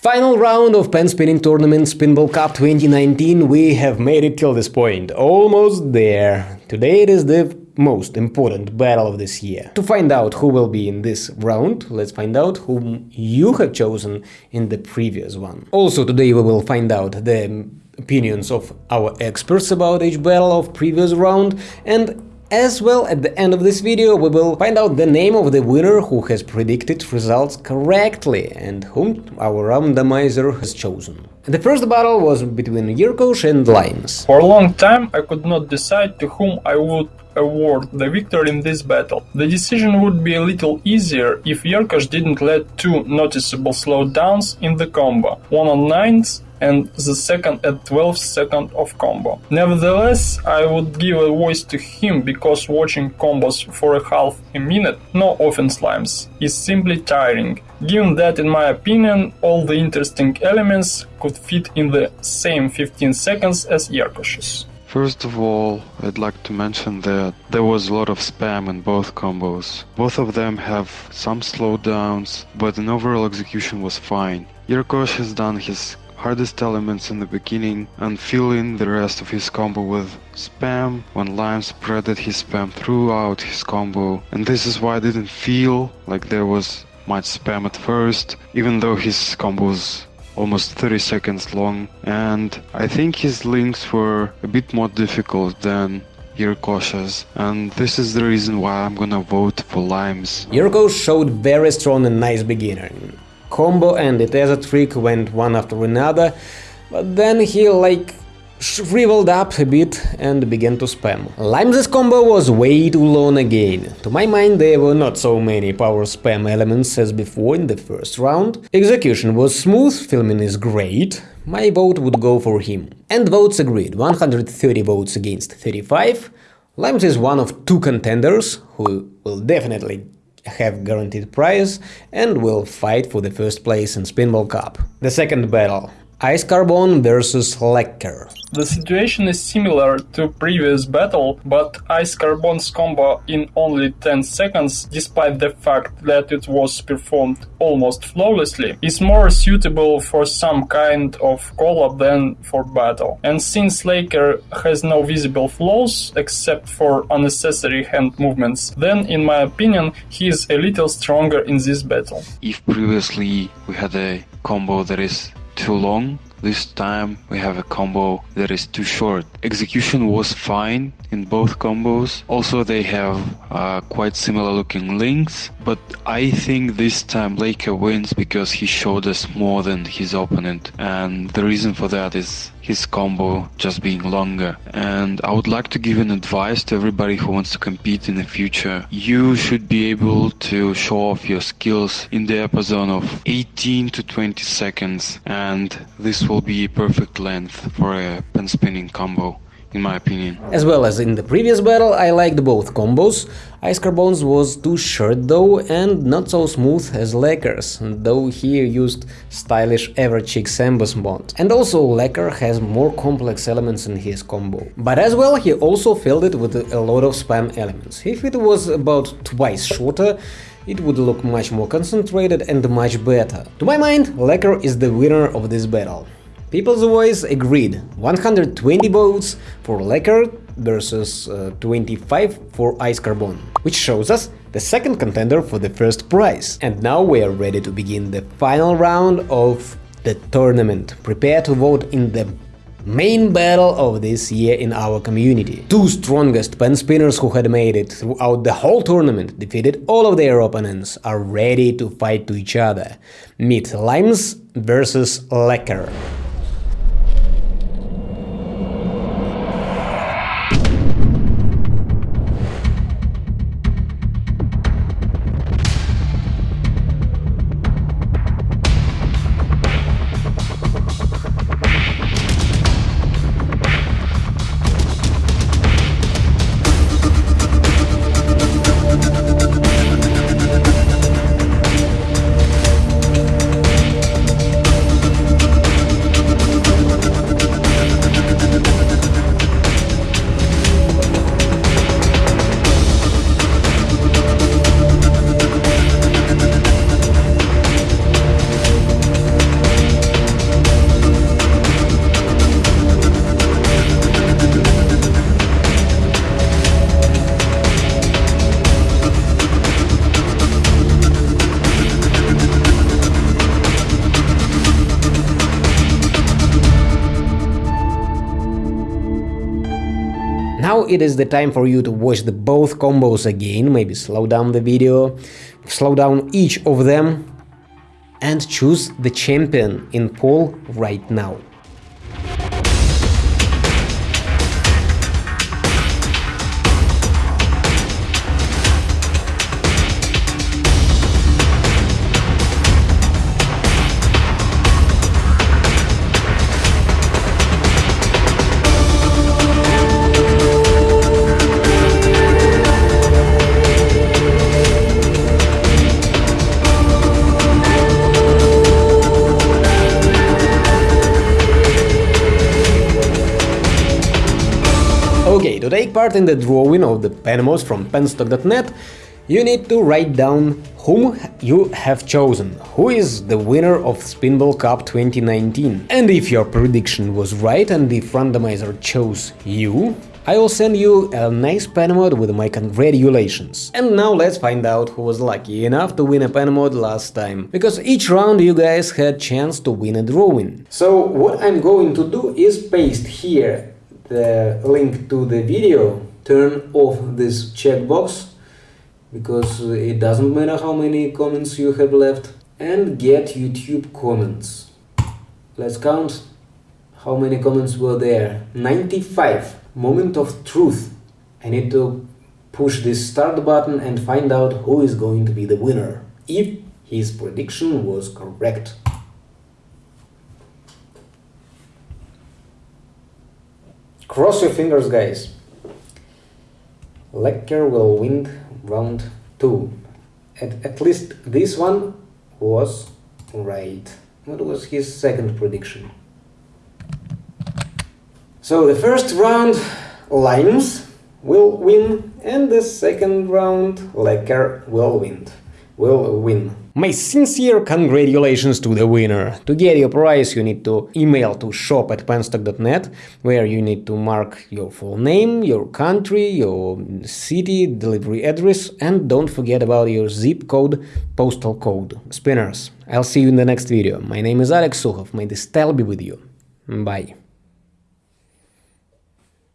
Final round of pen spinning tournament Spinball Cup 2019, we have made it till this point, almost there. Today it is the most important battle of this year. To find out who will be in this round, let's find out whom you have chosen in the previous one. Also today we will find out the opinions of our experts about each battle of previous round and as well, at the end of this video we will find out the name of the winner who has predicted results correctly and whom our randomizer has chosen. The first battle was between Yirkosh and Limes. For a long time I could not decide to whom I would award the victory in this battle. The decision would be a little easier if Yirkosh didn't let two noticeable slowdowns in the combo, one on 9s and the second at 12 second of combo. Nevertheless, I would give a voice to him because watching combos for a half a minute, no offense limes, is simply tiring. Given that in my opinion all the interesting elements could fit in the same 15 seconds as Yirkosh's. First of all, I'd like to mention that there was a lot of spam in both combos. Both of them have some slowdowns, but an overall execution was fine. Yirkosh has done his hardest elements in the beginning and fill in the rest of his combo with spam when Lime spreaded his spam throughout his combo. And this is why I didn't feel like there was much spam at first even though his combo was almost 30 seconds long. And I think his links were a bit more difficult than Yirkosh's and this is the reason why I'm gonna vote for Limes. Yirkosh showed very strong and nice beginning combo and as a trick went one after another, but then he like shriveled up a bit and began to spam. Limes' combo was way too long again. To my mind there were not so many power spam elements as before in the first round. Execution was smooth, filming is great, my vote would go for him. And votes agreed, 130 votes against 35. Limes is one of two contenders who will definitely have guaranteed prize and will fight for the first place in Spinball Cup. The second battle Ice Carbon versus Lecker. The situation is similar to previous battle, but Ice Carbon's combo in only 10 seconds, despite the fact that it was performed almost flawlessly, is more suitable for some kind of collab than for battle. And since Laker has no visible flaws except for unnecessary hand movements, then in my opinion he is a little stronger in this battle. If previously we had a combo that is too long. This time we have a combo that is too short. Execution was fine in both combos. Also they have uh, quite similar looking links, but I think this time Laker wins because he showed us more than his opponent and the reason for that is his combo just being longer. And I would like to give an advice to everybody who wants to compete in the future. You should be able to show off your skills in the zone of 18 to 20 seconds and this will be perfect length for a pen spinning combo in my opinion. As well as in the previous battle, I liked both combos. Ice Carbons was too short though and not so smooth as Lecker's, though he used stylish Everchick Sambus mod. And also Lecker has more complex elements in his combo. But as well he also filled it with a lot of spam elements. If it was about twice shorter, it would look much more concentrated and much better. To my mind, Lecker is the winner of this battle. People's Voice agreed 120 votes for Lecker versus uh, 25 for Ice Carbon, which shows us the second contender for the first prize. And now we are ready to begin the final round of the tournament. Prepare to vote in the main battle of this year in our community. Two strongest pen spinners who had made it throughout the whole tournament, defeated all of their opponents, are ready to fight to each other. Meet Limes versus Lecker. It is the time for you to watch the both combos again, maybe slow down the video, slow down each of them and choose the champion in poll right now. Take part in the drawing of the Penmods from penstock.net, you need to write down whom you have chosen, who is the winner of Spinball Cup 2019. And if your prediction was right and if randomizer chose you, I will send you a nice Penmod with my congratulations. And now let's find out who was lucky enough to win a Penmod last time, because each round you guys had chance to win a drawing. So what I'm going to do is paste here the link to the video, turn off this checkbox because it doesn't matter how many comments you have left and get YouTube comments. Let's count how many comments were there. 95. Moment of truth. I need to push this start button and find out who is going to be the winner. If his prediction was correct. Cross your fingers, guys. Lecker will win round 2. At, at least this one was right. What was his second prediction? So the first round, Limes will win, and the second round, Lecker will win. Will win. My sincere congratulations to the winner! To get your prize you need to email to shop at penstock.net where you need to mark your full name, your country, your city, delivery address and don't forget about your zip code, postal code. Spinners, I'll see you in the next video. My name is Alex Sukhov, may the style be with you. Bye.